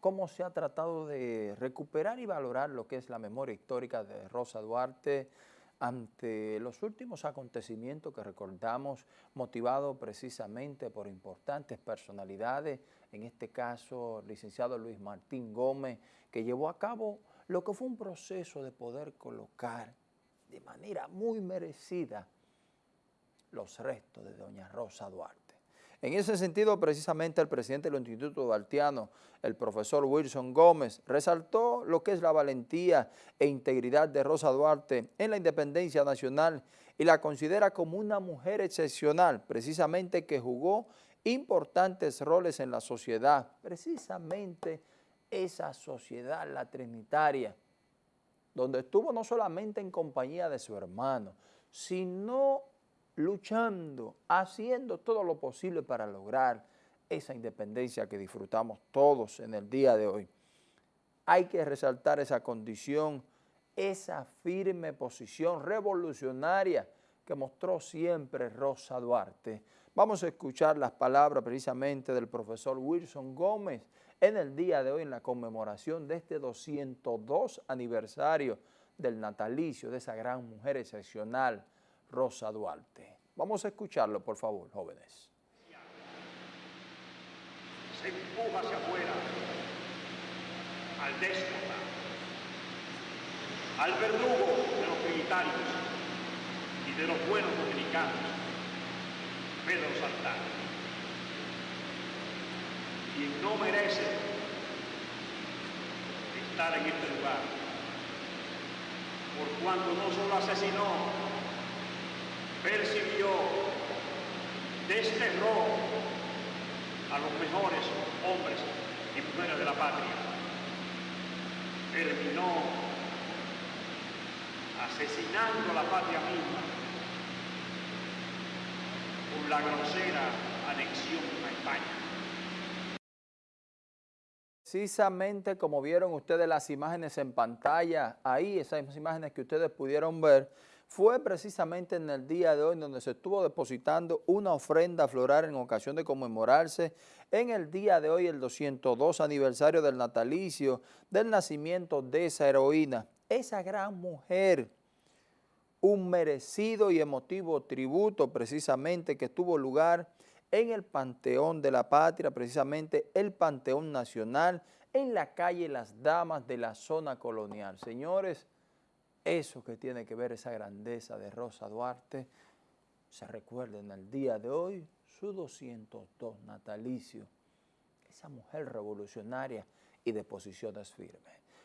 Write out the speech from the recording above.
cómo se ha tratado de recuperar y valorar lo que es la memoria histórica de Rosa Duarte ante los últimos acontecimientos que recordamos, motivados precisamente por importantes personalidades, en este caso el licenciado Luis Martín Gómez, que llevó a cabo lo que fue un proceso de poder colocar de manera muy merecida los restos de doña Rosa Duarte. En ese sentido, precisamente el presidente del Instituto Duartiano, el profesor Wilson Gómez, resaltó lo que es la valentía e integridad de Rosa Duarte en la independencia nacional y la considera como una mujer excepcional, precisamente que jugó importantes roles en la sociedad, precisamente esa sociedad, la trinitaria, donde estuvo no solamente en compañía de su hermano, sino luchando, haciendo todo lo posible para lograr esa independencia que disfrutamos todos en el día de hoy. Hay que resaltar esa condición, esa firme posición revolucionaria que mostró siempre Rosa Duarte. Vamos a escuchar las palabras precisamente del profesor Wilson Gómez en el día de hoy en la conmemoración de este 202 aniversario del natalicio de esa gran mujer excepcional, Rosa Duarte. Vamos a escucharlo, por favor, jóvenes. Se empuja hacia afuera al déspota, al verdugo de los militares y de los buenos dominicanos, Pedro Santana. Quien no merece estar en este lugar, por cuanto no solo asesinó percibió, desterró a los mejores hombres y mujeres de la patria. Terminó asesinando a la patria misma con la grosera anexión a España. Precisamente como vieron ustedes las imágenes en pantalla, ahí esas imágenes que ustedes pudieron ver, fue precisamente en el día de hoy donde se estuvo depositando una ofrenda floral en ocasión de conmemorarse en el día de hoy el 202 aniversario del natalicio del nacimiento de esa heroína, esa gran mujer, un merecido y emotivo tributo precisamente que tuvo lugar en el Panteón de la Patria, precisamente el Panteón Nacional, en la calle Las Damas de la zona colonial. Señores, eso que tiene que ver esa grandeza de Rosa Duarte, se recuerda en el día de hoy su 202 natalicio, esa mujer revolucionaria y de posiciones firmes.